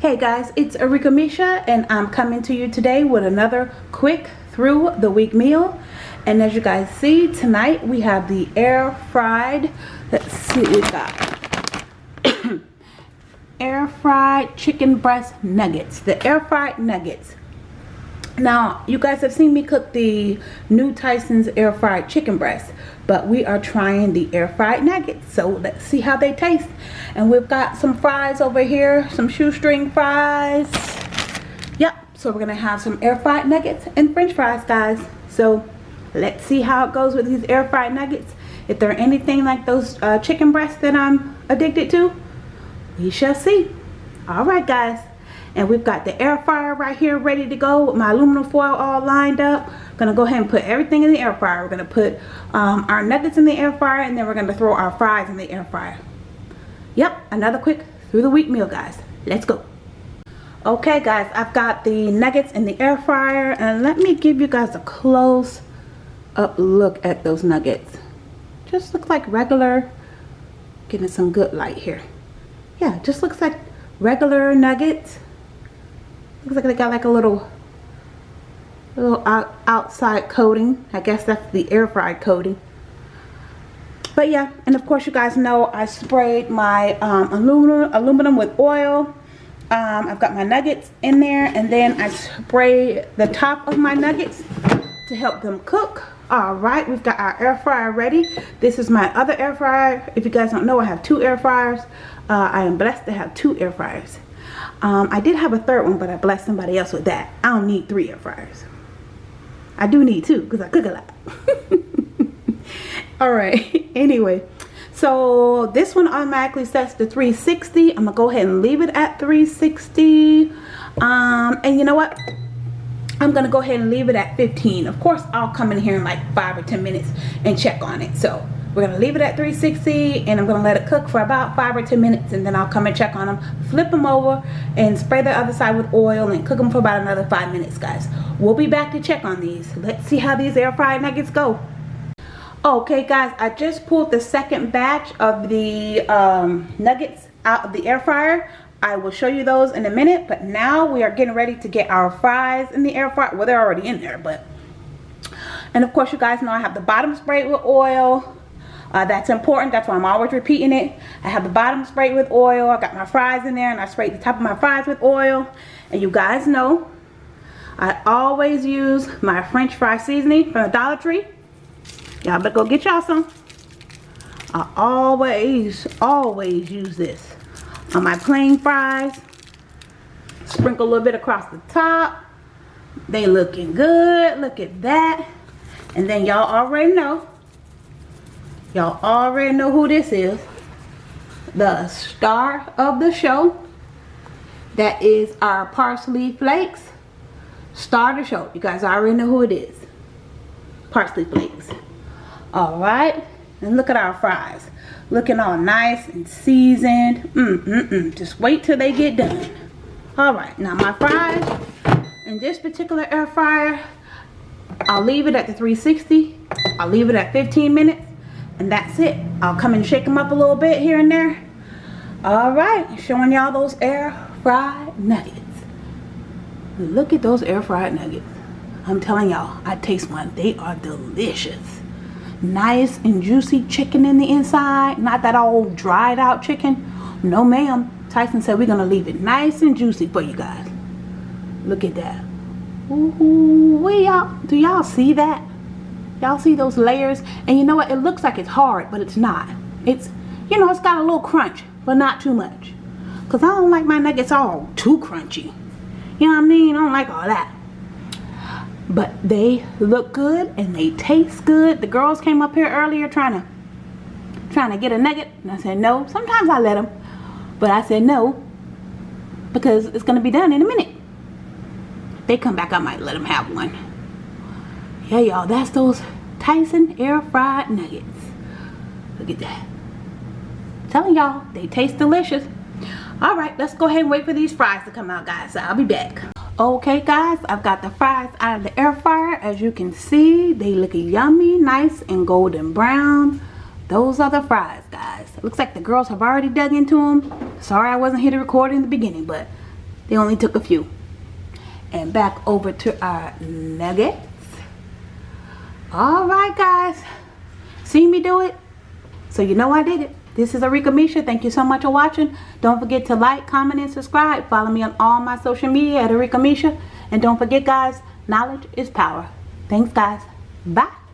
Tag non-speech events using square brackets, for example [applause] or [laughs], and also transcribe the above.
Hey guys, it's Arika Misha and I'm coming to you today with another quick through the week meal. And as you guys see, tonight we have the air fried, let's see what we got. [coughs] air fried chicken breast nuggets. The air fried nuggets. Now, you guys have seen me cook the new Tyson's air fried chicken breast, but we are trying the air fried nuggets. So let's see how they taste. And we've got some fries over here, some shoestring fries. Yep, so we're gonna have some air fried nuggets and french fries, guys. So let's see how it goes with these air fried nuggets. If they're anything like those uh, chicken breasts that I'm addicted to, we shall see. All right, guys and we've got the air fryer right here ready to go with my aluminum foil all lined up. Gonna go ahead and put everything in the air fryer. We're gonna put um, our nuggets in the air fryer and then we're gonna throw our fries in the air fryer. Yep another quick through the week meal guys. Let's go. Okay guys I've got the nuggets in the air fryer and let me give you guys a close up look at those nuggets. Just look like regular getting some good light here. Yeah just looks like regular nuggets looks like they got like a little little out, outside coating. I guess that's the air fried coating. But yeah and of course you guys know I sprayed my um, aluminum aluminum with oil. Um, I've got my nuggets in there and then I spray the top of my nuggets to help them cook. All right we've got our air fryer ready. This is my other air fryer. If you guys don't know I have two air fryers. Uh, I am blessed to have two air fryers um, I did have a third one, but I blessed somebody else with that. I don't need three air fryers. I do need two because I cook a lot. [laughs] Alright, [laughs] anyway. So this one automatically sets to 360. I'm going to go ahead and leave it at 360. Um, and you know what? I'm going to go ahead and leave it at 15. Of course, I'll come in here in like 5 or 10 minutes and check on it. So we're going to leave it at 360 and I'm going to let it cook for about 5 or 10 minutes and then I'll come and check on them. Flip them over and spray the other side with oil and cook them for about another 5 minutes guys. We'll be back to check on these. Let's see how these air fried nuggets go. Okay guys, I just pulled the second batch of the um, nuggets out of the air fryer. I will show you those in a minute, but now we are getting ready to get our fries in the air fryer. Well, they're already in there, but... And of course, you guys know I have the bottom sprayed with oil. Uh, that's important. That's why I'm always repeating it. I have the bottom sprayed with oil. I got my fries in there and I sprayed the top of my fries with oil. And you guys know I always use my french fry seasoning from the Dollar Tree. Y'all better go get y'all some. I always, always use this on my plain fries. Sprinkle a little bit across the top. They looking good. Look at that. And then y'all already know Y'all already know who this is. The star of the show. That is our parsley flakes. Star of the show. You guys already know who it is. Parsley flakes. Alright. And look at our fries. Looking all nice and seasoned. Mm, mm, mm. Just wait till they get done. Alright. Now my fries in this particular air fryer, I'll leave it at the 360. I'll leave it at 15 minutes and that's it. I'll come and shake them up a little bit here and there. All right showing y'all those air fried nuggets. Look at those air fried nuggets. I'm telling y'all i taste one. They are delicious. Nice and juicy chicken in the inside. Not that old dried out chicken. No ma'am. Tyson said we're gonna leave it nice and juicy for you guys. Look at that. Ooh, y'all. Do y'all see that Y'all see those layers? And you know what? It looks like it's hard, but it's not. It's, you know, it's got a little crunch, but not too much. Because I don't like my nuggets all too crunchy. You know what I mean? I don't like all that. But they look good and they taste good. The girls came up here earlier trying to trying to get a nugget. And I said no. Sometimes I let them. But I said no. Because it's to be done in a minute. They come back, I might let them have one yeah y'all that's those tyson air fried nuggets. Look at that. Telling y'all they taste delicious. All right let's go ahead and wait for these fries to come out guys. So i'll be back. Okay guys i've got the fries out of the air fryer. As you can see they look yummy nice and golden brown. Those are the fries guys. Looks like the girls have already dug into them sorry i wasn't here to record in the beginning but They only took a few. And back over to our nuggets. Alright guys. See me do it? So you know I did it. This is Arika Misha. Thank you so much for watching. Don't forget to like, comment, and subscribe. Follow me on all my social media at Arika Misha. And don't forget guys, knowledge is power. Thanks guys. Bye.